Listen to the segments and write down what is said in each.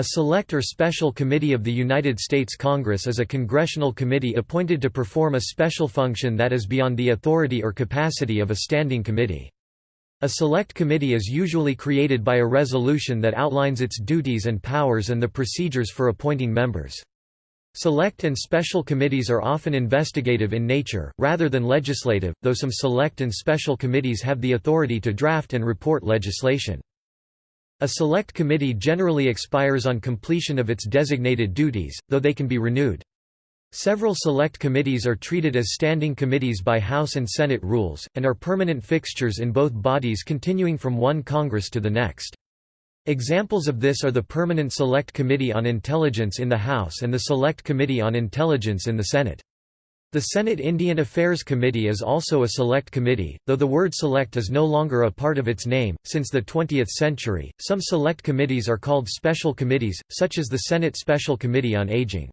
A Select or Special Committee of the United States Congress is a congressional committee appointed to perform a special function that is beyond the authority or capacity of a standing committee. A Select Committee is usually created by a resolution that outlines its duties and powers and the procedures for appointing members. Select and special committees are often investigative in nature, rather than legislative, though some select and special committees have the authority to draft and report legislation. A select committee generally expires on completion of its designated duties, though they can be renewed. Several select committees are treated as standing committees by House and Senate rules, and are permanent fixtures in both bodies continuing from one Congress to the next. Examples of this are the Permanent Select Committee on Intelligence in the House and the Select Committee on Intelligence in the Senate. The Senate Indian Affairs Committee is also a select committee, though the word select is no longer a part of its name. Since the 20th century, some select committees are called special committees, such as the Senate Special Committee on Aging.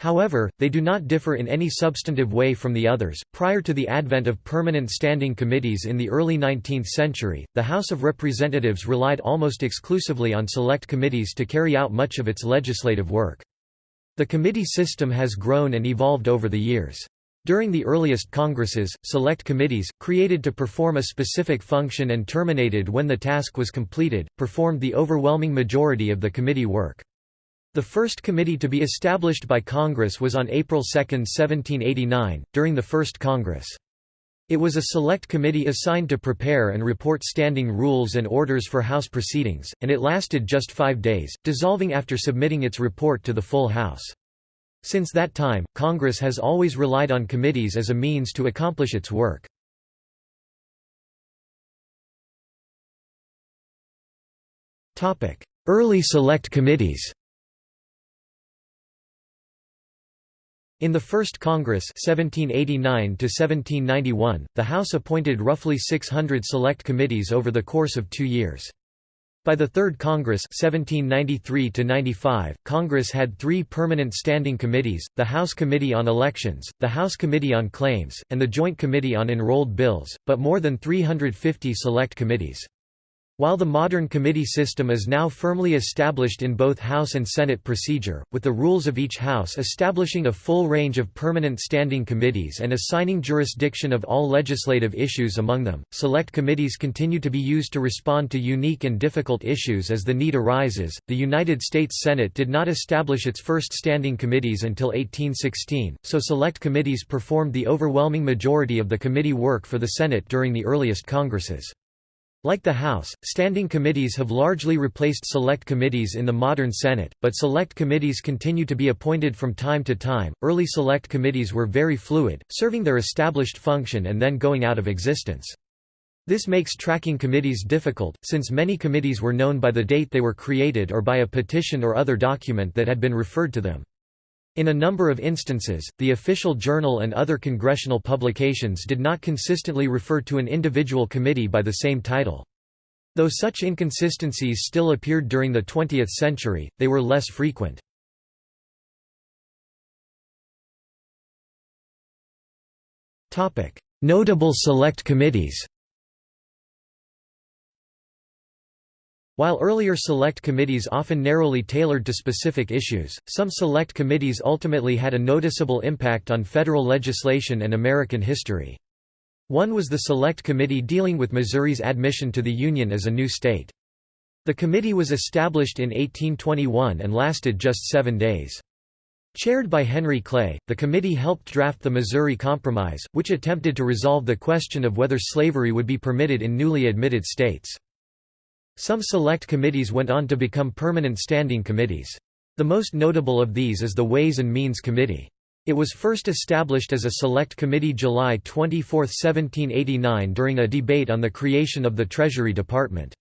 However, they do not differ in any substantive way from the others. Prior to the advent of permanent standing committees in the early 19th century, the House of Representatives relied almost exclusively on select committees to carry out much of its legislative work. The committee system has grown and evolved over the years. During the earliest Congresses, select committees, created to perform a specific function and terminated when the task was completed, performed the overwhelming majority of the committee work. The first committee to be established by Congress was on April 2, 1789, during the First Congress. It was a select committee assigned to prepare and report standing rules and orders for House proceedings, and it lasted just five days, dissolving after submitting its report to the full House. Since that time, Congress has always relied on committees as a means to accomplish its work. Early select committees In the First Congress 1789 the House appointed roughly 600 select committees over the course of two years. By the Third Congress 1793 Congress had three permanent standing committees, the House Committee on Elections, the House Committee on Claims, and the Joint Committee on Enrolled Bills, but more than 350 select committees. While the modern committee system is now firmly established in both House and Senate procedure, with the rules of each House establishing a full range of permanent standing committees and assigning jurisdiction of all legislative issues among them, select committees continue to be used to respond to unique and difficult issues as the need arises. The United States Senate did not establish its first standing committees until 1816, so select committees performed the overwhelming majority of the committee work for the Senate during the earliest Congresses. Like the House, standing committees have largely replaced select committees in the modern Senate, but select committees continue to be appointed from time to time. Early select committees were very fluid, serving their established function and then going out of existence. This makes tracking committees difficult, since many committees were known by the date they were created or by a petition or other document that had been referred to them. In a number of instances, the official journal and other congressional publications did not consistently refer to an individual committee by the same title. Though such inconsistencies still appeared during the 20th century, they were less frequent. Notable select committees While earlier select committees often narrowly tailored to specific issues, some select committees ultimately had a noticeable impact on federal legislation and American history. One was the Select Committee dealing with Missouri's admission to the Union as a new state. The committee was established in 1821 and lasted just seven days. Chaired by Henry Clay, the committee helped draft the Missouri Compromise, which attempted to resolve the question of whether slavery would be permitted in newly admitted states. Some select committees went on to become permanent standing committees. The most notable of these is the Ways and Means Committee. It was first established as a select committee July 24, 1789 during a debate on the creation of the Treasury Department.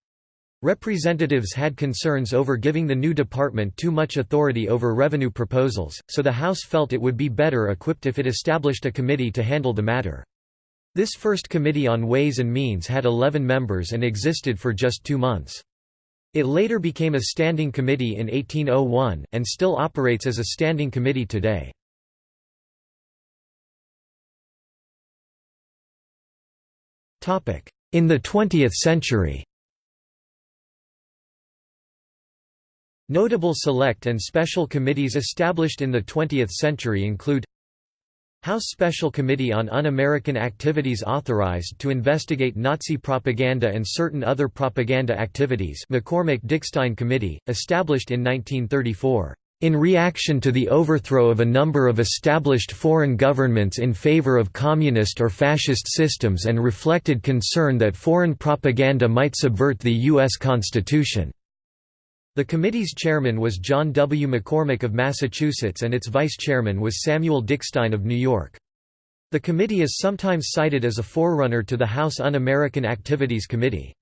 Representatives had concerns over giving the new department too much authority over revenue proposals, so the House felt it would be better equipped if it established a committee to handle the matter. This first Committee on Ways and Means had 11 members and existed for just two months. It later became a standing committee in 1801, and still operates as a standing committee today. In the 20th century In the 20th century, Notable select and special committees established in the 20th century include House Special Committee on Un-American Activities authorized to investigate Nazi propaganda and certain other propaganda activities McCormack-Dickstein Committee, established in 1934. In reaction to the overthrow of a number of established foreign governments in favor of communist or fascist systems and reflected concern that foreign propaganda might subvert the U.S. Constitution. The committee's chairman was John W. McCormack of Massachusetts and its vice chairman was Samuel Dickstein of New York. The committee is sometimes cited as a forerunner to the House Un-American Activities Committee.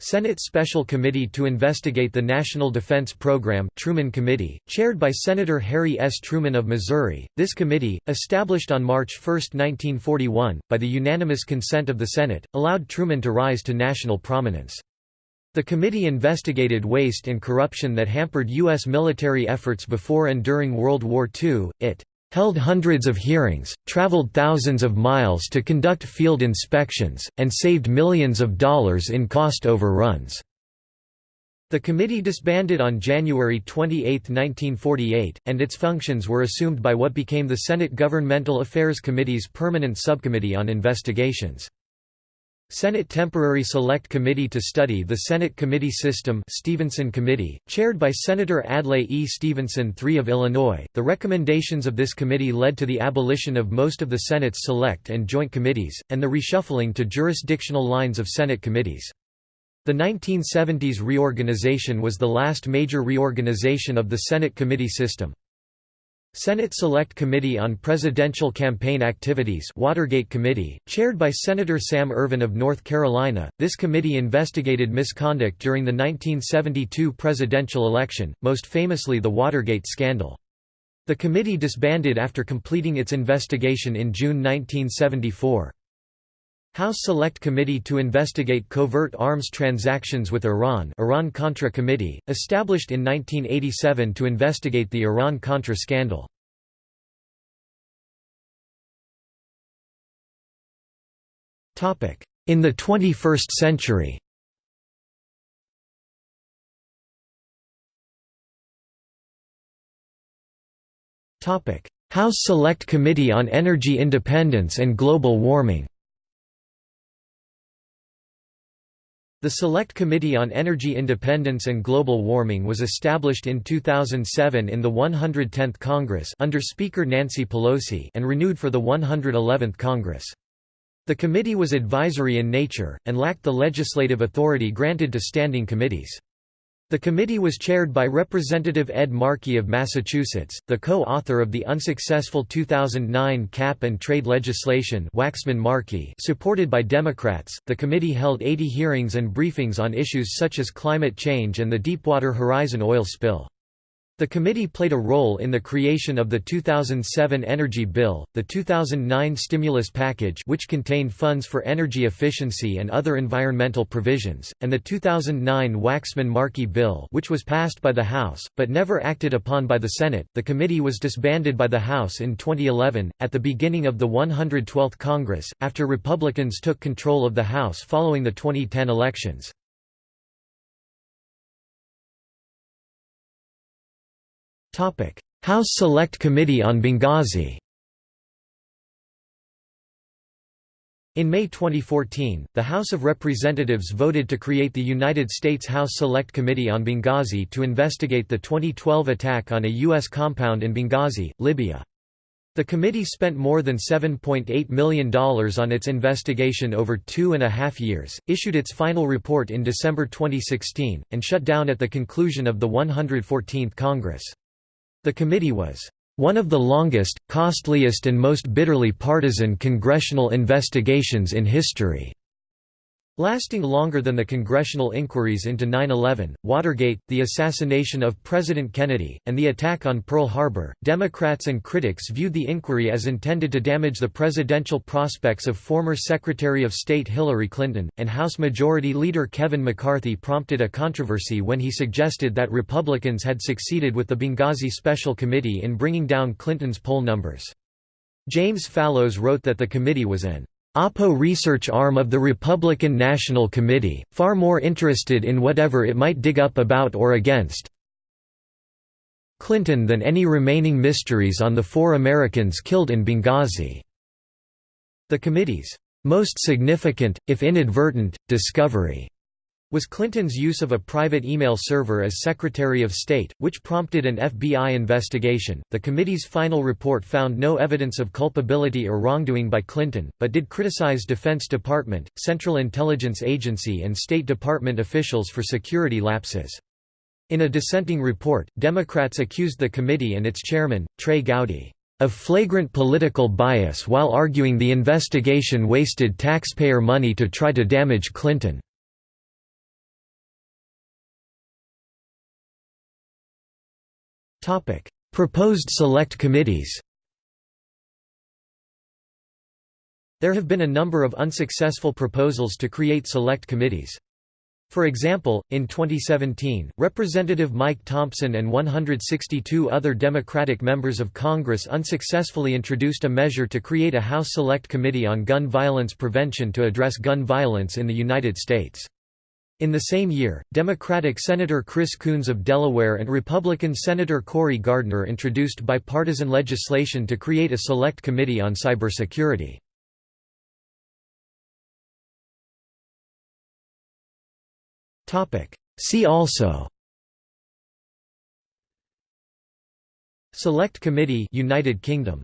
Senate Special Committee to investigate the National Defense Program Truman Committee, chaired by Senator Harry S. Truman of Missouri. This committee, established on March 1, 1941, by the unanimous consent of the Senate, allowed Truman to rise to national prominence. The committee investigated waste and corruption that hampered U.S. military efforts before and during World War II. It held hundreds of hearings, traveled thousands of miles to conduct field inspections, and saved millions of dollars in cost overruns. The committee disbanded on January 28, 1948, and its functions were assumed by what became the Senate Governmental Affairs Committee's Permanent Subcommittee on Investigations. Senate Temporary Select Committee to study the Senate Committee System Stevenson Committee, chaired by Senator Adlai E. Stevenson III of Illinois. The recommendations of this committee led to the abolition of most of the Senate's select and joint committees, and the reshuffling to jurisdictional lines of Senate committees. The 1970s reorganization was the last major reorganization of the Senate committee system. Senate Select Committee on Presidential Campaign Activities Watergate Committee, chaired by Senator Sam Ervin of North Carolina, this committee investigated misconduct during the 1972 presidential election, most famously the Watergate scandal. The committee disbanded after completing its investigation in June 1974. House Select Committee to investigate covert arms transactions with Iran Iran-Contra Committee, established in 1987 to investigate the Iran-Contra scandal. In the 21st century. House Select Committee on Energy Independence and Global Warming The Select Committee on Energy Independence and Global Warming was established in 2007 in the 110th Congress under Speaker Nancy Pelosi and renewed for the 111th Congress. The committee was advisory in nature, and lacked the legislative authority granted to standing committees. The committee was chaired by Representative Ed Markey of Massachusetts, the co-author of the unsuccessful 2009 cap and trade legislation Waxman-Markey supported by Democrats. The committee held 80 hearings and briefings on issues such as climate change and the Deepwater Horizon oil spill. The committee played a role in the creation of the 2007 Energy Bill, the 2009 stimulus package which contained funds for energy efficiency and other environmental provisions, and the 2009 Waxman-Markey Bill which was passed by the House, but never acted upon by the Senate. The committee was disbanded by the House in 2011, at the beginning of the 112th Congress, after Republicans took control of the House following the 2010 elections. House Select Committee on Benghazi In May 2014, the House of Representatives voted to create the United States House Select Committee on Benghazi to investigate the 2012 attack on a U.S. compound in Benghazi, Libya. The committee spent more than $7.8 million on its investigation over two and a half years, issued its final report in December 2016, and shut down at the conclusion of the 114th Congress. The committee was one of the longest, costliest and most bitterly partisan congressional investigations in history. Lasting longer than the congressional inquiries into 9-11, Watergate, the assassination of President Kennedy, and the attack on Pearl Harbor, Democrats and critics viewed the inquiry as intended to damage the presidential prospects of former Secretary of State Hillary Clinton, and House Majority Leader Kevin McCarthy prompted a controversy when he suggested that Republicans had succeeded with the Benghazi Special Committee in bringing down Clinton's poll numbers. James Fallows wrote that the committee was an Oppo research arm of the Republican National Committee, far more interested in whatever it might dig up about or against Clinton than any remaining mysteries on the four Americans killed in Benghazi." The committee's most significant, if inadvertent, discovery was Clinton's use of a private email server as Secretary of State, which prompted an FBI investigation. The committee's final report found no evidence of culpability or wrongdoing by Clinton, but did criticize Defense Department, Central Intelligence Agency, and State Department officials for security lapses. In a dissenting report, Democrats accused the committee and its chairman, Trey Gowdy, of flagrant political bias while arguing the investigation wasted taxpayer money to try to damage Clinton. Proposed select committees There have been a number of unsuccessful proposals to create select committees. For example, in 2017, Representative Mike Thompson and 162 other Democratic members of Congress unsuccessfully introduced a measure to create a House Select Committee on Gun Violence Prevention to address gun violence in the United States. In the same year, Democratic Senator Chris Coons of Delaware and Republican Senator Cory Gardner introduced bipartisan legislation to create a select committee on cybersecurity. See also Select Committee United Kingdom